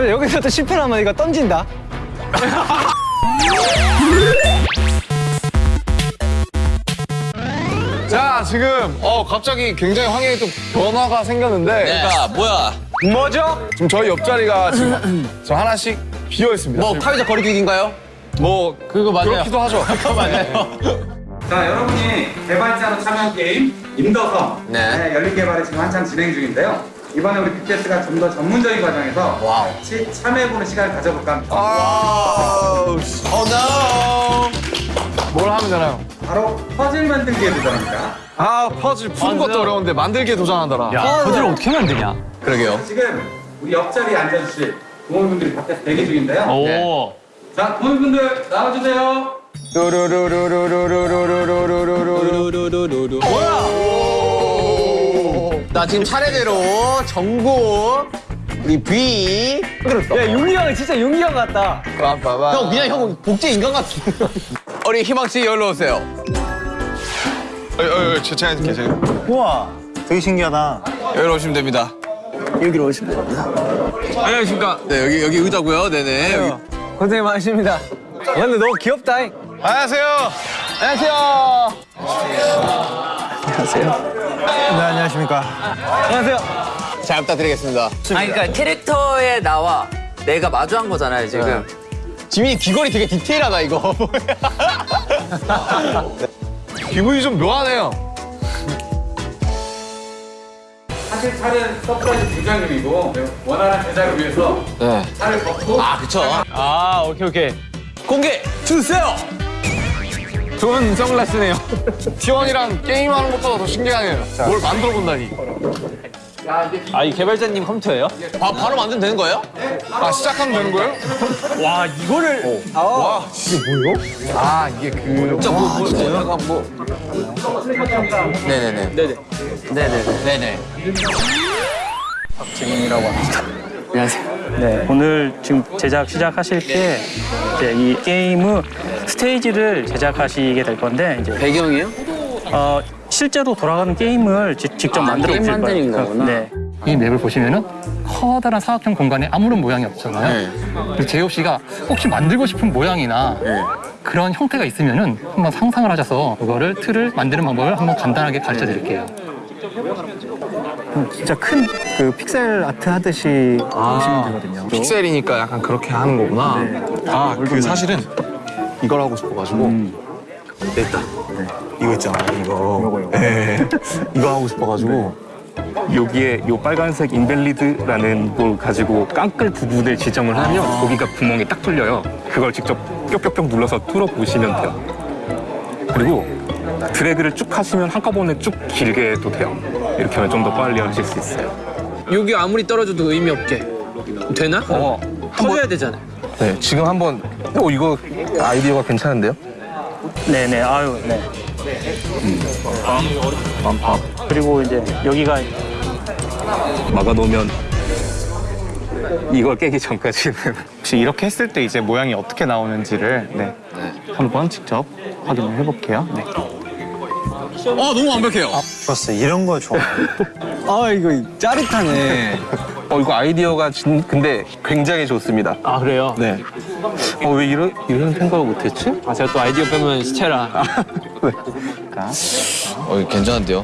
근데 여기서 또 실패하면 이거 던진다. 자 지금 어 갑자기 굉장히 환경이 또 변화가 생겼는데 그러니까 뭐야? 뭐죠? 지금 저희 옆자리가 지금 저 하나씩 비어 있습니다. 뭐 사회적 거리두기인가요? 뭐 그거 맞아요. 그렇기도 하죠. 자, 여러분이 개발자로 참여한 게임 임더섬 네. 네, 열린 개발이 지금 한창 진행 중인데요. 이번에 우리 BTS가 좀 더 전문적인 과정에서 wow. 같이 참여해보는 시간을 가져볼까 합니다. 씨. oh no. 뭘 하면 되나요? 바로 퍼즐 만들기에 도전합니다. 아 퍼즐 푸는 것도 어려운데 만들기에 도전한다라. 야, 퍼즐을 어떻게 만드냐? 그러게요. 지금 우리 옆자리에 앉아주실 동호인분들이 밖에서 대기 중인데요. 오. 자, 동호인분들 나와주세요. 나 지금 차례대로 정국 우리 비. 야, 용이 형은 진짜 용이 형 같다. 형 그냥 형 복제 인간 같아. 우리 희망 씨 여기로 오세요. 어, 어, 어, 제가 이렇게 제가. 우와, 되게 신기하다. 여기로 오시면 됩니다. 여기로 오시면 됩니다. 안녕하십니까. 네 여기 여기 의자고요. 네네. 여기. 고생 많으십니다. 아, 근데 너무 귀엽다. 안녕하세요. 안녕하세요. 네, 안녕하십니까. 안녕하세요. 잘 부탁드리겠습니다. 아니 그러니까 캐릭터에 나와 내가 마주한 거잖아요 지금 지민이 귀걸이 되게 디테일하다 이거. 기분이 좀 묘하네요. 사실 차는 서프라이즈 부장님이고 원활한 제작을 위해서 네. 차를 걷고 아 그쵸. 아, 오케이, 오케이. 공개 주세요. 좋은 선글라스네요. T1이랑 게임하는 것보다 더 신기하네요. 뭘 만들어 본다니. 아, 이 개발자님 컴퓨터예요? 바, 바로 만들면 되는 거예요? 아 시작하면 되는 거예요? 와, 이거를. 와 이게 뭐예요? 아 이게 그 진짜 뭐, 뭐, 뭐, 약간 뭐. 네네네. 네네. 네네 네. 네네. 네, 오늘 지금 제작 시작하실 때 이제 이 게임의 스테이지를 제작하시게 될 건데 이제 배경이요? 어, 실제로 돌아가는 게임을 지- 직접 아, 만들어 게임 보실 거예요. 만드는 거구나. 네. 이 맵을 보시면은 커다란 사각형 공간에 아무런 모양이 없잖아요. 그래서 제이홉 씨가 혹시 만들고 싶은 모양이나 그런 형태가 있으면은 한번 상상을 하셔서 그거를 틀을 만드는 방법을 한번 간단하게 가르쳐 드릴게요. 진짜 큰 그 픽셀 아트 하듯이 보시면 되거든요. 픽셀이니까 약간 그렇게 하는 거구나. 아그 사실은 이걸 하고 싶어가지고 됐다. 이거 있잖아 이거. 예. 이거 하고 싶어가지고 여기에 요 빨간색 인벨리드라는 걸 가지고 깡끌 부분을 지정을 하면 거기가 구멍이 딱 뚫려요. 그걸 직접 뿅뿅뿅 눌러서 뚫어 보시면 돼요. 그리고 드래그를 쭉 하시면 한꺼번에 쭉 길게 해도 돼요. 이렇게 하면 좀 더 빨리 하실 수 있어요. 여기 아무리 떨어져도 의미 없게 되나? 어. 터져야 되잖아 네 지금 한번 어 이거 아이디어가 괜찮은데요? 네네, 아유, 네. 그리고 이제 여기가 막아놓으면 이걸 깨기 전까지는 혹시 이렇게 했을 때 이제 모양이 어떻게 나오는지를 네, 한번 직접 확인을 해볼게요. 네. 어 너무 완벽해요. 좋았어. 이런 거 좋아. 아, 이거 짜릿하네. 어 이거 아이디어가 진, 근데 굉장히 좋습니다. 아, 그래요? 네. 어왜 이런 이런 생각을 못했지? 아, 제가 또 아이디어 빼면 시체라. 어 괜찮은데요?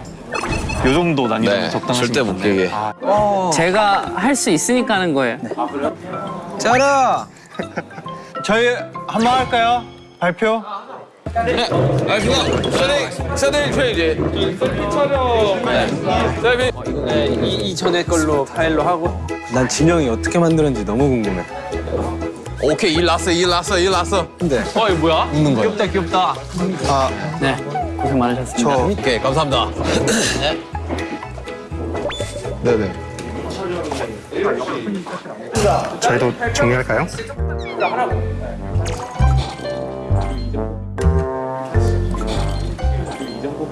요 정도 난이도는 네. 적당하신 절대 것 못. 깨게. 제가 할 수 있으니까 하는 거예요 짜라! 저희 한 번 할까요? 발표? 알겠습니다. 서딩 서딩 트레이드. 네, 이, 이전에 걸로 파일로 하고 난 진영이 어떻게 만드는지 너무 궁금해. 오케이 일 났어 일 났어 일 났어. 근데. 어 이거 뭐야? 웃는 거야. 귀엽다, 귀엽다. 네 고생 많으셨습니다 오케이 감사합니다. 네네. 저희도 정리할까요?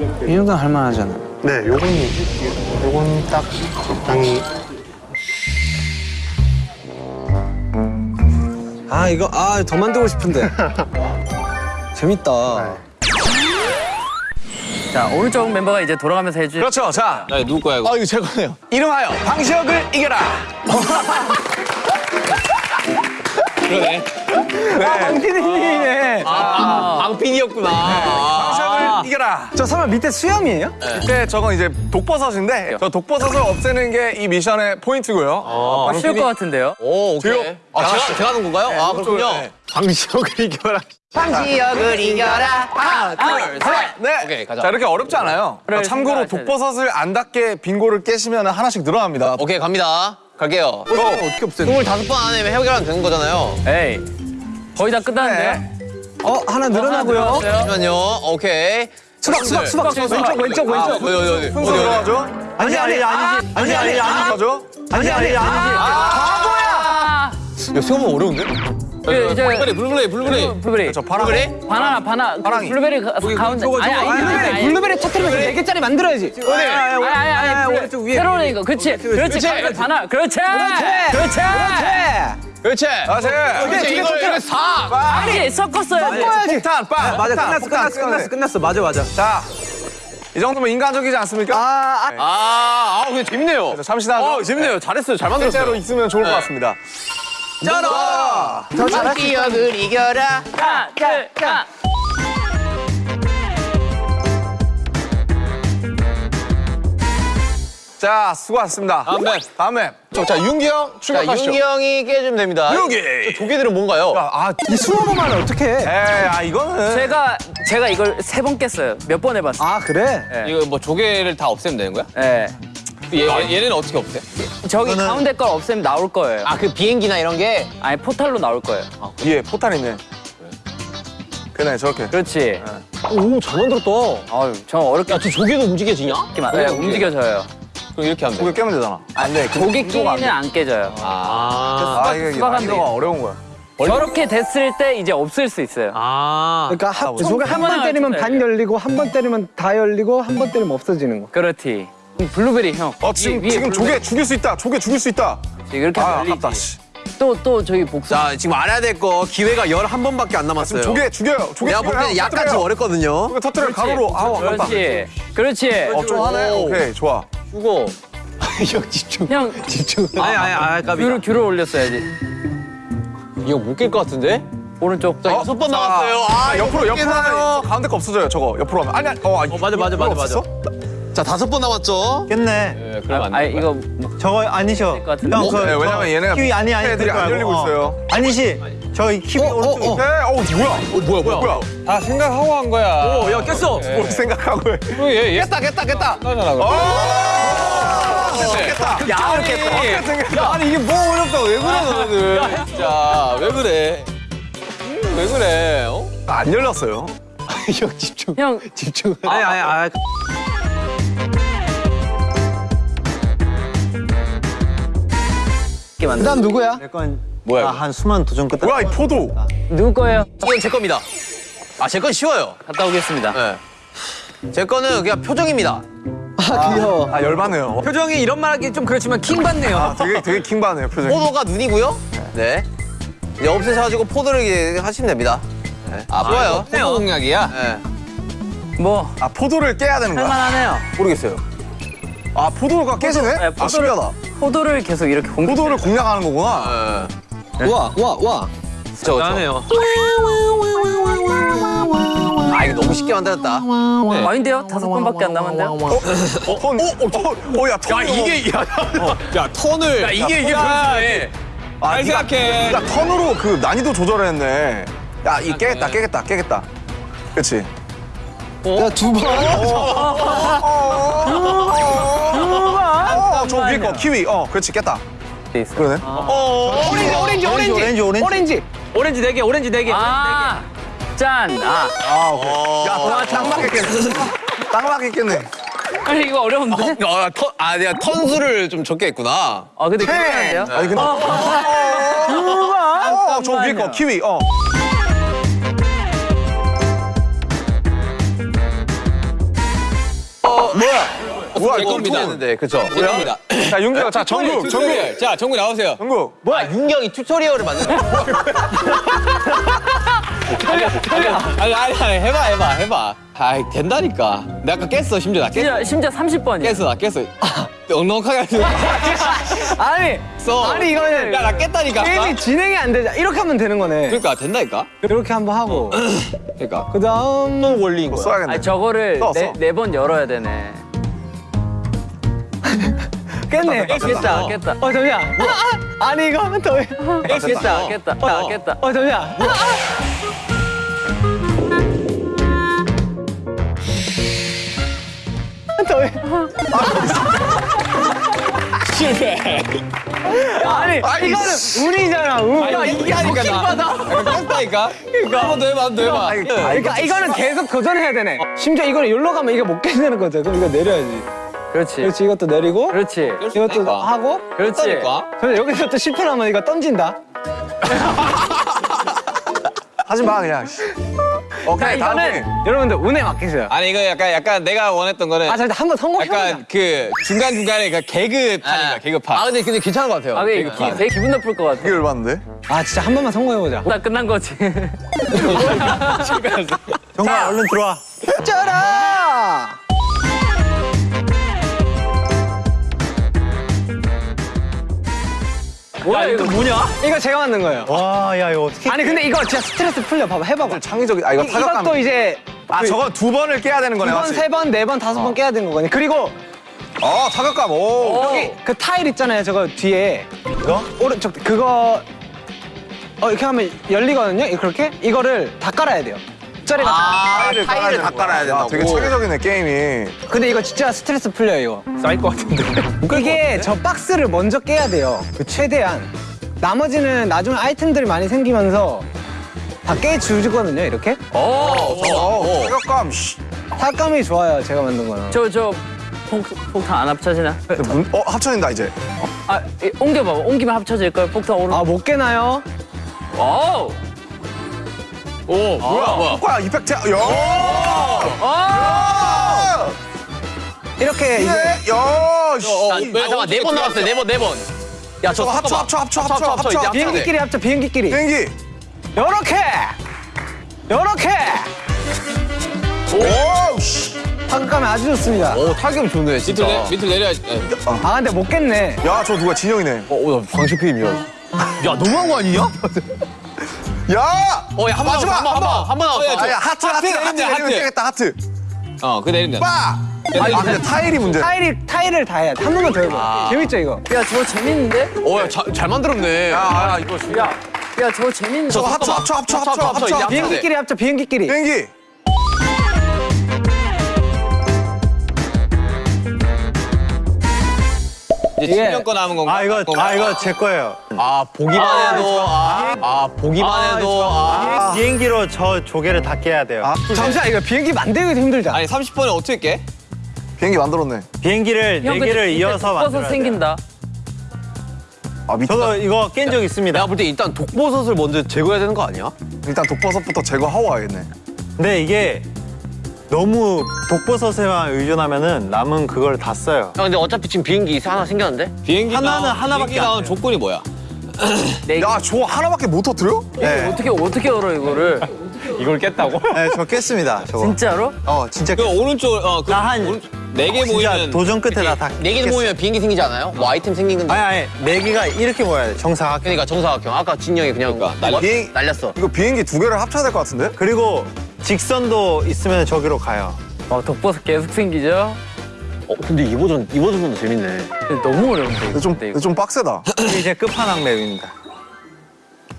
이 정도는 할만하잖아. 네, 요건 요건 딱 적당히 아, 이거, 아, 더 만들고 싶은데. 재밌다. 자 오른쪽 멤버가 이제 돌아가면서 해줄 그렇죠. 자. 네, 누구 거야 이거? 아 이거 제 거네요. 이름하여 방시혁을 이겨라. 그러네. 피디님이네. 아, 방핀이었구나. 방심을 이겨라. 저 설마 밑에 수염이에요? 밑에 저건 이제 독버섯인데 저 독버섯을 없애는 게 이 미션의 포인트고요. 쉬울 것 같은데요? 오, 오케이. 아, 제가, 제가 하는 건가요? 아, 그렇군요. 네. 방시혁을 이겨라. 방지역을 이겨라. 하나, 둘, 셋. 네. 오케이, 가자. 자 이렇게 어렵지 않아요. 그래, 참고로 생각하셔야 돼. 독버섯을 안 닿게 빙고를 깨시면 하나씩 늘어납니다. 오케이, 갑니다. 갈게요. 어떻게 없애는 25번 안에 해결하면 되는 거잖아요. 에이. 거의 다 끝났는데요? 어, 하나 늘어나고요. 잠시만요. 오케이. 수박, 수박, 수박. 왼쪽, 왼쪽, 아, 왼쪽. 어디, 어디, 어디. 순서 어디. 들어가죠? 아니, 아니, 아니지. 아니, 아니, 아니지. 가죠? 아니, 아니, 아니지. 야, 생각보다 어려운데? 그, 이제 블루베리, 블루베리, 블루베리. 블루베리. 저 파랑. 블루베리? 바나나, 바나. 그 파랑이. 블루베리 가, 가운데. 아니, 아니, 아니, 아니, 아니. 블루베리 터트리면서 4개짜리 만들어야지. 아니, 아니, 아니, 아니. 오른쪽 위에. 세로 네 개. 그치. 그렇지. 그렇지. 바나. 그렇지. 그렇지. 그렇지. 다시. 그렇지, 이걸, 이걸 사. 아니, 섞었어야지. 폭탄, 빵. 맞아, 폭탄, 끝났어, 끝났어, 끝났어, 끝났어. 맞아, 맞아. 자, 이 정도면 인간적이지 않습니까? 아, 아. 아, 아, 근데 재밌네요. 자, 잠시 나죠. 어, 재밌네요. 잘했어요. 잘 만들었어요. 실제로 있으면 좋을 것 같습니다. 짜라! 방지역을 이겨라. 하나, 둘, 하나. 자, 수고하셨습니다. 다음 맵. 다음 맵. 저, 자, 윤기 형 자, 출격하시죠. 윤기 형이 깨주면 됩니다. 윤기! 저 조개들은 뭔가요? 야, 아, 이 수업만 어떻게 해? 에이, 아, 이거는. 제가, 제가 이걸 세 번 깼어요. 몇 번 해봤어요. 아, 그래? 이거 뭐 조개를 다 없애면 되는 거야? 예. 얘, 얘- 얘는 어떻게 없애? 저기 가운데 걸 없애면 나올 거예요. 아, 그 비행기나 이런 게? 아니, 포탈로 나올 거예요. 위에 포탄 있네. 그네, 저렇게. 그렇지. 오, 잘 만들었다. 아유, 저 어렵게 야, 저 조개도 움직여지냐? 네, 움직여져요. 그럼 이렇게 하면 돼. 고개 깨면 되잖아. 안 돼. 고기끼리는 안 깨져요. 아. 아, 이게 수박한 난이도가 데. 어려운 거야. 저렇게 됐을 때 이제 없을 수 있어요. 아. 그러니까 한, 아, 저게 한번 때리면 좀반 돼. 열리고 한 번 때리면 다 열리고 한 번 때리면 없어지는 거. 그렇지. 블루베리 형. 어, 지금, 위에 지금 블루베리. 조개 죽일 수 있다. 조개 죽일 수 있다. 이렇게 아, 열리지. 씨. 또, 또 저기 복수. 자, 지금 알아야 될 거 기회가 11번밖에 안 남았어요. 조개 죽여요. 조개 내가 볼. 때는 약간 좀. 어렵거든요. 조개 터뜨려 가로로. 아우, 아깝다. 그렇지. 그렇지. 어, 좀 하네. 오. 오케이, 좋아. 죽어. 형 집중. 형, 아니, 아니, 아니, 까비. 귤을, 귤을 올렸어야지. 이거 못깰것 같은데? 오른쪽. 자, 여섯 번 자, 남았어요. 아, 자, 옆으로, 옆으로 하면 가운데 거 없어져요, 저거. 옆으로 하면. 아니, 아니, 어, 아니, 맞아, 맞아, 맞아, 맞아. 없었어? 자, 다섯 번 남았죠? 깼네. 네, 그럼 안 아, 돼. 이거 저거 아니셔. 형, 어? 그, 네, 왜냐면 얘네가 키위 아니 아니 애들이 안 열리고 있어요. 아니시. 저희 키위 오른쪽. 네, 어, 뭐야? 어, 뭐야, 뭐야, 뭐야? 아 생각하고 한 거야. 오, 야, 깼어. 뭘 생각하고 해. 얘, 얘 깼다, 깼다, 깼다. 나잖아. 어, 그럼. 됐다. 야, 이렇게. 야, 아니, 이게 뭐 어렵다고 왜 그래, 너희들. 진짜, 왜 그래? 음, 왜 그래? 어? 안 열렸어요. 형 집중. 형, 집중. 아니, 아니, 아니. 만들. 그다음 누구야? 내건 뭐야, 아? 한 수많은 도전 끝에. 뭐야, 이 포도. 누구 거예요? 이건 제 겁니다. 아, 제 건 쉬워요. 갔다 오겠습니다. 네. 제 거는 그냥 표정입니다. 아, 귀여워. 아, 열받네요. 표정이 이런 말 하기 좀 그렇지만 킹 받네요. 아, 되게, 되게 킹 받네요, 표정이. 포도가 눈이고요. 네. 이제 없애셔가지고 포도를 하시면 됩니다. 네. 아, 좋아요. 포도 공략이야? 네. 뭐, 아, 포도를 깨야 되는 거야? 할만하네요. 모르겠어요. 아, 포도가 깨지네? 네, 아, 포도를- 신기하다. 포도를 계속 이렇게 공격. 포도를 공략하는 거구나. 네. 와, 와, 와. 그쵸, 그쵸. 나네요. 아, 이거 너무 쉽게 만들었다. 아닌데요? 다섯 번밖에 안 남았는데요? 어, 턴, 어, 어, 턴. 어, 야, 턴. 야, 야, 턴을. 야, 이게, 이게 변수네. 아, 잘 생각해. 야, 턴으로 그 난이도 조절했네. 야, 이 깨겠다, 깨겠다, 깨겠다. 그치? 야, 두 번. 어, 저 위에 거, 키위. 어, 그렇지, 깼다. 그러네. 오렌지, 오렌지, 오렌지. 오렌지, 오렌지. 오렌지. 오렌지 네 개, 오렌지 네 개. 아, 짠. 아, 야, 딱 맞겠네. 딱 맞겠겠네. 아니, 이거 어려운데? 어, 턴, 아, 내가 턴수를 좀 적게 했구나. 아, 근데 괜찮은데요? 아니, 근데. 어, 저 위에 거, 키위. 어. 뭐야, 제 이거 겁니다. 했는데, 그쵸? 제 겁니다. 자, 윤규, 자, 정국, 정국. 자 정국 나오세요. 정국. 뭐야, 윤경이 튜토리얼을 만드는 거야? 아니 아니 아니 해봐 해봐 해봐. 아이 된다니까. 내가 아까 깼어 심지어 나 깼어. 심지어, 심지어 30번이에요. 깼어 나 깼어. 넉넉하게 하지 아니 써. 아니 이거는 야, 나 깼다니까. 게임이 진행이 안 되자 이렇게 하면 되는 거네 그러니까 된다니까. 이렇게 한번 하고 그러니까. 그 다음 또 원리인 뭐 거야. 써야겠네. 아니 저거를 써, 써. 네번 열어야 되네. 깼네 깼다 깼다. 어 잠시만 아, 아, 아니 이거 한번 더 해. 깼다 깼다 깼다. 어 잠시만 더 해. 실패. 아니 이거는 운이잖아 운 야, 이게 하니까 나. 깼다니까. 한번 더 해봐, 한번 더 해봐. 그러니까 이거는 계속 도전해야 되네 심지어 이거는 여기로 가면 이거 못 깨지는 거죠 그럼 이거 내려야지 그렇지. 그렇지 이것도 내리고 그렇지. 이것도 있다니까. 하고 그렇지. 깼다니까. 그래서 여기서 또 실패하면 이거 던진다 하지 마 그냥. 오케이 자, 다음에. 이거는 여러분들 운에 맡기세요 아니, 이거 약간, 약간 내가 원했던 거는. 아 잠깐 한번 성공해보자 약간 그 중간중간에 그 개그판인가, 개그판. 아 근데 근데 괜찮은 것 같아요. 아 근데 기, 되게 기분 나쁠 것 같아. 이게 열받는데? 아 진짜 한 번만 성공해보자 나 끝난 거지. 정말 얼른 들어와 짜라 뭐야 이거 뭐냐? 이거 제가 만든 거예요 와, 야, 이거 어떻게. 아니 근데 이거 진짜 스트레스 풀려 봐봐 해봐봐 창의적인. 아 이거 이- 타격감. 이것도 이제 아 저건 두 번을 깨야 되는 거네. 두 번? 세 번, 네 번, 다섯 번 깨야 되는 거거든요 그리고 어 타격감. 오. 여기 그 타일 있잖아요 저거 뒤에 이거? 오른쪽 그거 어 이렇게 하면 열리거든요 이- 그렇게 이거를 다 깔아야 돼요 짜리가 다 타일을, 타일을 다 깔아야 야, 된다고. 되게 창의적이네 게임이. 근데 이거 진짜 스트레스 풀려요 이거 쌓일 것 같은데. 이게 저 박스를 먼저 깨야 돼요 그 최대한 나머지는 나중에 아이템들이 많이 생기면서 다 깨주거든요 이렇게 어, 타격감. 씨. 타감이 좋아요 제가 만든 거는 저 저 폭탄 안 합쳐지나? 문- 어 합쳐진다 이제. 아 이- 옮겨봐. 옮기면 합쳐질 걸. 폭탄 오른. 아 못 깨나요? 오. 오, 뭐야, 뭐야. 효과 이펙트. 야. 아! 이렇게 이제 예. 야. 씨. 아, 잠깐 네번 남았어요. 네 번, 네 번. 야, 저 저거 합쳐 합쳐 합쳐 합쳐 합쳐. 돼. 비행기끼리 합쳐 비행기끼리 비행기. 요렇게 요렇게 오. 씨. 타감이 아주 좋습니다 오, 타격 좋네, 진짜. 밑으로, 내, 밑으로 내려야지. 네. 아 근데 못 깼네 야 저 누가 진영이네. 어, 오, 나 방식피임이야. 야, 너무한 거 아니냐? 야. 어, 야, 한 번, 마지막, 한 번, 한 번, 한번 어, 야, 나왔어. 아, 야 하트 하트 하트 하트, 내리면 하트. 깨겠다 하트. 어, 그 내리면 돼. 빠. 아 근데 타일이 문제. 타일이 타일을 다 해야 돼 한 번만 더 해봐 재밌죠 이거 야 저거 재밌는데? 오, 야, 자, 잘 만들었네. 야, 야, 이거. 야. 야 저거 재밌는데? 저거 합쳐 합쳐 합쳐 합쳐 합쳐, 합쳐, 이제 합쳐. 합쳐. 비행기끼리 합쳐 비행기끼리 비행기. 이제 이게- 10년 거 남은 건가? 아, 이거, 아, 이거 제 거예요. 아, 보기만 해도, 아, 아, 보기만 해도, 아. 비행기로 저 조개를 다 깨야 돼요. 잠시만 이거 비행기 만들기도 힘들잖아 아니, 30분에 어떻게 깨? 비행기 만들었네. 비행기를 네 개를 이어서 서 만들어야 돼요. 생긴다. 아 저도 이거 깬 적 있습니다. 내가 볼 때 일단 독버섯을 먼저 제거해야 되는 거 아니야? 일단 독버섯부터 제거하고 와야겠네. 근데 이게 너무 독버섯에만 의존하면 은 남은 그걸 다 써요. 야, 근데 어차피 지금 비행기 하나 생겼는데? 비행기 하나는 하나밖에 나온. 조건이 뭐야? 내야저 하나밖에 못 터뜨려? 네. 어떻게 어떻게 열어 이거를? 이걸 깼다고? 네, 저 깼습니다. 저거. 진짜로? 어, 진짜 그 오른쪽, 어, 그. 나한 네개 진짜 모이면. 도전 끝에 나다 네개 모이면 비행기 생기지 않아요? 뭐 아이템 생기는 거. 아니 아니 네 개가 이렇게 모여야 돼 정사각 그러니까 정사각형. 아까 진영이 그냥 그러니까, 비행- 날렸어. 이거 비행기 두 개를 합쳐야 될 것 같은데? 그리고 직선도 있으면 저기로 가요 어 독버섯 계속 생기죠? 어, 근데 이 버전, 이 버전도 재밌네. 너무 어려운데 이거. 좀, 이거. 좀 빡세다. 이제 끝판왕 맵입니다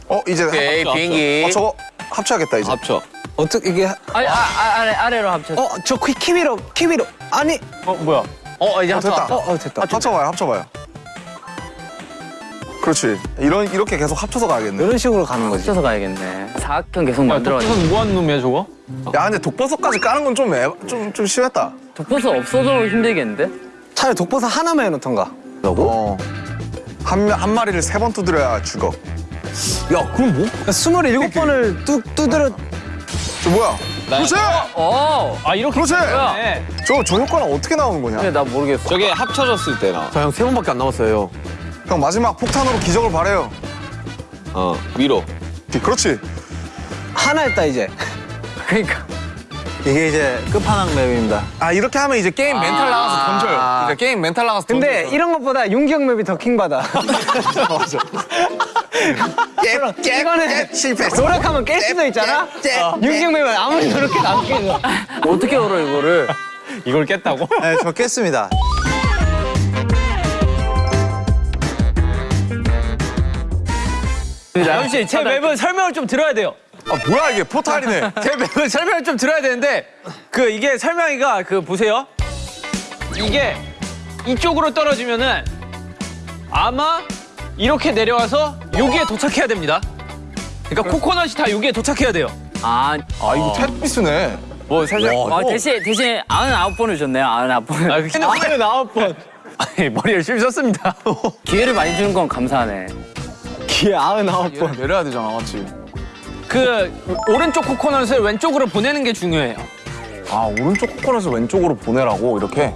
어 이제 오케이, 합쳐, 비행기. 어, 저거 합쳐야겠다 이제. 합쳐. 어떻게 이게 아니 아, 아, 아래 아래로 합쳐. 어 저 키위로 키위로 아니 어 뭐야 어, 이제 어, 합쳐. 됐다. 어, 어 됐다 합쳐봐요, 합쳐봐요. 그렇지. 이런 이렇게 계속 합쳐서 가야겠네. 이런 식으로 가는 거지 합쳐서 가야겠네. 사각형 계속 만들어. 독버섯 뭐하는 놈이야 저거? 야, 근데 독버섯까지 까는 건 좀 좀좀 심했다. 독버섯 없어도 힘들겠는데? 차라리 독버섯 하나만 해놓던가 어. 한, 한 마리를 세 번 두드려야 죽어. 야, 그럼 뭐? 스물일곱 번을 뚜, 두드려 저 뭐야? 그렇지! 어. 아 이렇게 그렇지! 뭐야? 저, 저 효과는 어떻게 나오는 거냐? 근데 나 모르겠어. 저게 합쳐졌을 때나. 저 형 세 번밖에 안 남았어요. 형, 마지막 폭탄으로 기적을 바래요. 어, 위로. 그렇지. 하나 했다 이제 그러니까 이게 이제 끝판왕 map입니다. 아 이렇게 하면 이제 게임 멘탈 나가서 던져요. 이제 게임 멘탈 나가서 근데 던져서. 이런 것보다 윤기형 map이 더 킹받아. 깨, 이거는 실패. 노력하면 깰 수도 있잖아. 깨, 깨. 윤기형 맵은 아무리 노력해도 안 깨져. 어떻게 열어 이거를? 이걸 깼다고? 네, 저 깼습니다. 다현 씨, 제 맵은 설명을 좀 들어야 돼요. 아 뭐야 이게 포탈이네. 제 맵은 설명을 좀 들어야 되는데 그 이게 설명이가 그 보세요. 이게 이쪽으로 떨어지면은 아마 이렇게 내려와서 여기에 도착해야 됩니다. 그러니까 코코넛이 다 여기에 도착해야 돼요. 아, 아 이거 테트리스네. 뭐 살짝 아 대신 대신 99번을 줬네요. 99번. 아, 근데 하늘 아홉 번. 아니, 머리 열심히 썼습니다. 기회를 많이 주는 건 감사하네. 기회 아흔 아홉 번. 내려야 되잖아, 맞지? 그 오른쪽 코코넛을 왼쪽으로 보내는 게 중요해요. 아 오른쪽 코코넛을 왼쪽으로 보내라고 이렇게.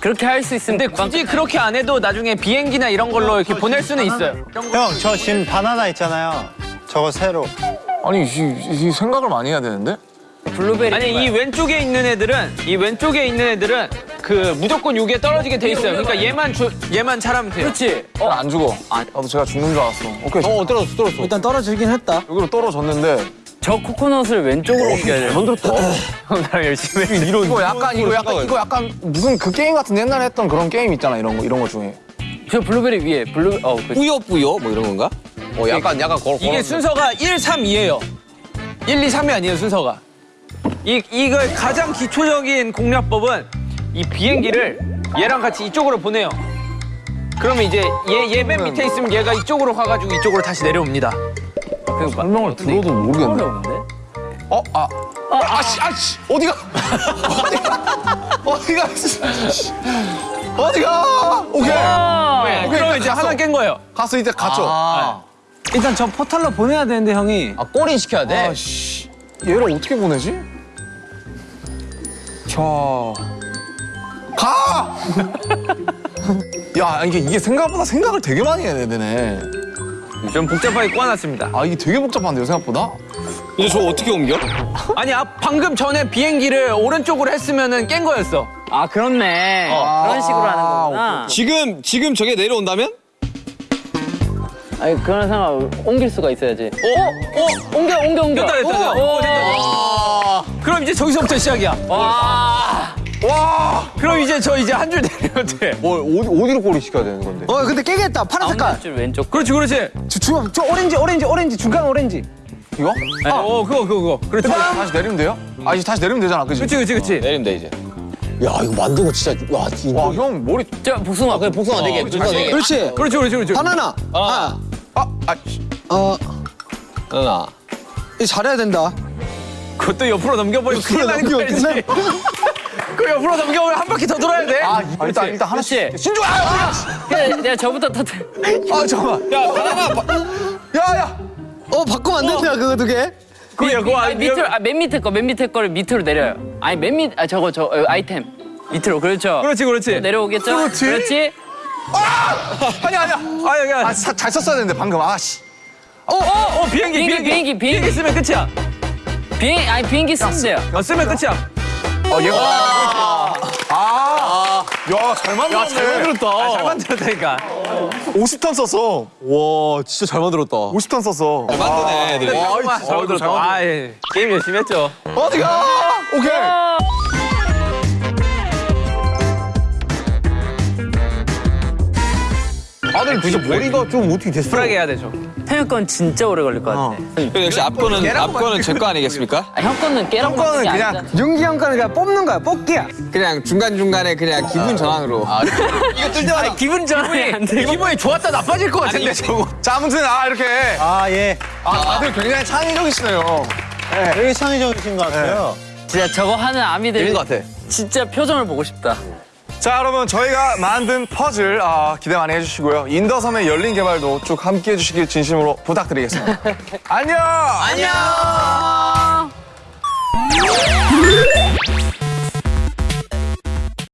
그렇게 할 수 있으면 근데 굳이 그렇게 안 해도 나중에 비행기나 이런 걸로 이렇게 보낼 수는 있어요. 형, 저 지금 바나나 있잖아요. 저거 새로. 아니 이, 이 생각을 많이 해야 되는데. 블루베리. 아니 이 왼쪽에 있는 애들은 이 왼쪽에 있는 애들은 그 무조건 여기에 떨어지게 돼 있어요. 그러니까 얘만 주, 얘만 잘하면 돼요. 그렇지. 어, 안 죽어. 나도 제가 죽는 줄 알았어. 오케이. 어 떨어졌어 떨어졌어. 일단 떨어지긴 했다. 여기로 떨어졌는데 저 코코넛을 왼쪽으로 옮겨야 돼. 나랑 열심히 해. 이런 이거 약간 이거 약간 이거 약간 무슨 그 게임 같은 옛날에 했던 그런 게임 있잖아 이런 거 이런 거 중에. 저 블루베리 위에 블루 어 그. 뿌요 뿌요 뭐 이런 건가? 어 약간 약간 걸 이게 순서가 1, 3, 2예요. 1, 2, 3이 아니에요 순서가. 이 이걸 가장 기초적인 공략법은 이 비행기를 얘랑 같이 이쪽으로 보내요. 그러면 이제 얘 얘 맨 밑에 있으면 얘가 이쪽으로 가가지고 이쪽으로 다시 내려옵니다. 그 설명을 들어도 모르겠네. 어려운데? 어, 아, 아, 아씨, 아씨, 어디가? 어디가? 어디가? 어디가? 오케이. 네, 오케이, 그럼 이제 갔어. 하나 깬 거예요. 가서 이제 갔죠. 일단 저 포탈로 보내야 되는데 형이. 아 꼬린 시켜야 돼. 아 씨, 얘를 어떻게 보내지? 자, 가. 야, 이게 이게 생각보다 생각을 되게 많이 해야 되네. 좀 복잡하게 꼬아놨습니다. 아, 이게 되게 복잡한데요, 생각보다? 이제 저 어떻게 옮겨? 아니 아, 방금 전에 비행기를 오른쪽으로 했으면은 깬 거였어. 아 그렇네. 그런 식으로 하는 거구나. 지금 지금 저게 내려온다면? 아니 그런 상황 옮길 수가 있어야지. 어? 어? 옮겨 옮겨 옮겨. 됐다 됐다. 됐다. 오, 됐다. 그럼 이제 저기서부터 시작이야. 와. 와. 그럼 이제 저 이제 한 줄 내려도 돼. 뭐 어디 어디 로 꼬리 시켜야 되는 건데? 어 근데 깨겠다. 파란 색깔. 줄 왼쪽. 그렇지 그렇지. 저, 저, 저 오렌지 오렌지 오렌지 중간 오렌지. 이거? 아, 어 그거 그거 그거. 그렇지. 다시 내리면 돼요? 아, 이제 다시 내리면 되잖아, 그지? 그렇지 그렇지 그렇지. 내리면 돼 이제. 야 이거 만든 거 진짜 와 진짜. 와, 형 머리. 저 복숭아. 그래 복숭아 되게 복숭아 되게. 그렇지. 그렇지 그렇지 그렇지. 바나나. 아. 아, 아, 씨. 어. 하나. 이 잘해야 된다. 그것도 옆으로 넘겨버리면 큰일 나는 거지. 그 옆으로 넘겨버리면 한 바퀴 더 돌아야 돼. 아, 일단 일단 하나씩. 그렇지. 신주, 아, 그래, 내가 저부터 터뜨. 아, 잠깐만. 야 바나나. 야, 야. 어 바꾸면 안 된다 그거 두 개. 그거 그거 아니, 밑으로 아, 맨 밑에 거, 맨 밑에 거를 밑으로 내려요. 아니 맨 밑, 아 저거 저 어, 아이템 밑으로 그렇죠. 그렇지 그렇지. 내려오겠죠? 그렇지. 그렇지. 아니, 아니야. 아 여기. 아, 아, 사, 잘 썼어야 되는데, 방금. 아, 씨. 어, 어, 어, 비행기, 비행기, 비행기, 비행기, 비행기. 쓰면 끝이야. 비행, 아니 비행기 쓰면 돼요. 어, 쓰면 끝이야. 어, 얘가. 아. 야, 잘 만들었네. 잘 만들었다. 아, 잘 만들었다니까. 50턴 썼어. 와 진짜 잘 만들었다. 50턴 썼어. 잘 만드네 애들이. 와, 잘 만들었다. 아, 예. 게임 열심히 했죠. 어디가? 오케이. 다들 진짜 머리가 좀 어떻게 됐어? 쿨하게 해야 되죠. 태형 건 진짜 오래 걸릴 것 같아. 역시 앞거는 앞거는 제 거 아니겠습니까? 아, 형 거는 깨랑 거는 그냥 아니잖아. 윤기 형 거는 그냥 뽑는 거야 뽑기야. 그냥 중간 중간에 그냥 기분 전환으로. 이거 뜰 때마다 기분 전환이 안 돼. 기분이 좋았다 나빠질 것 같은데, 저거. 자, 아무튼, 아, 이렇게. 아, 예. 아, 다들 굉장히 창의적이시네요. 되게 창의적이신 것 같아요. 진짜 저거 하는 아미들 재밌는 것 같아. 진짜 표정을 보고 싶다. 자, 여러분, 저희가 만든 퍼즐 아, 기대 많이 해주시고요. 인더섬의 열린 개발도 쭉 함께 해 주시길 진심으로 부탁드리겠습니다. 안녕! 안녕.